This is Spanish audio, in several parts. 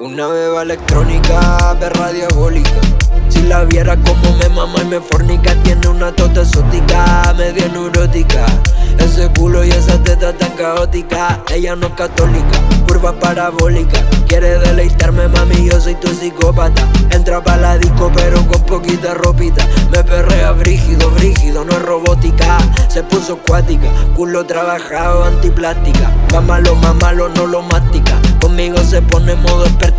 Una beba electrónica, perra diabólica Si la viera como me mama y me fornica Tiene una tota exótica, media neurótica. Ese culo y esa teta tan caótica Ella no es católica, curva parabólica. Quiere deleitarme mami, yo soy tu psicópata. Entra pa' la disco pero con poquita ropita. Me perrea brígido, brígido, no es robótica. Se puso acuática, culo trabajado, antiplástica. Va malo, más malo, no lo mastica. Conmigo se pone modo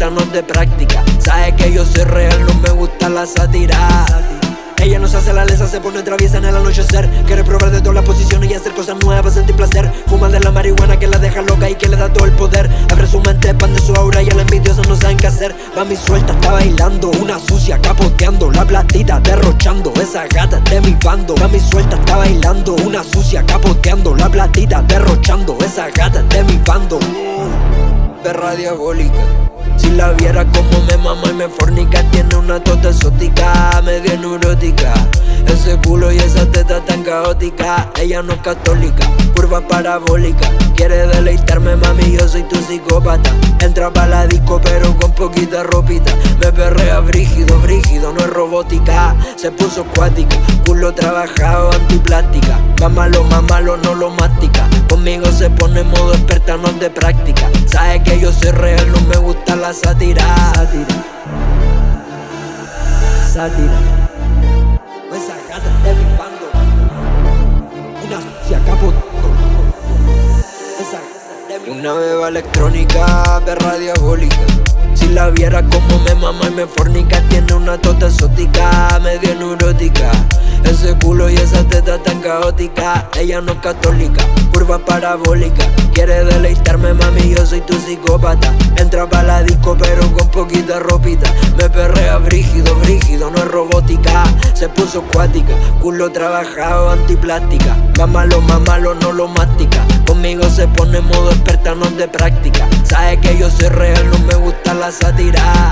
de práctica. Sabe que yo soy real, no me gusta la sátira. Ella no se hace la lesa, se pone traviesa en el anochecer. Quiere probar de todas las posiciones y hacer cosas nuevas, sentir placer. Fuma de la marihuana que la deja loca y que le da todo el poder. Abre su mente, expande su aura y a la envidiosa no saben qué hacer. Mi suelta, está bailando, una sucia capoteando La platita derrochando, esa gata de mi bando. Mi suelta, está bailando, una sucia capoteando La platita derrochando, esa gata de mi bando Perra diabólica si la viera como me mama y me fornica Tiene una tota exótica, medio neurótica. Ese culo y esa teta tan caótica Ella no es católica, curva parabólica. Quiere deleitarme mami, yo soy tu psicópata. Entra pa' la disco pero con poquita ropita. Me perrea brígido, brígido, no es robótica. Se puso acuática, culo trabajado, antiplástica. Más malo, más malo, no lo mastica. Conmigo se pone modo experta, no de práctica. Sabe que la sátira. Sátira. Sátira Esa gata de mi bando Una sucia capo Esa Una beba electrónica, perra diabólica si la viera como me mama y me fornica Tiene una tota exótica, medio neurótica. Ese culo y esa teta tan caótica Ella no es católica, curva parabólica Quiere deleitarme mami, yo soy tu psicópata. Entra pa' la disco pero con poquita ropita. Me perrea brígido, brígido, no es robótica. Se puso acuática, culo trabajado, antiplástica. Más malo, más malo, no lo mastica. Conmigo se pone modo experta, no de práctica. Sabe que yo soy real, no me gusta la sátira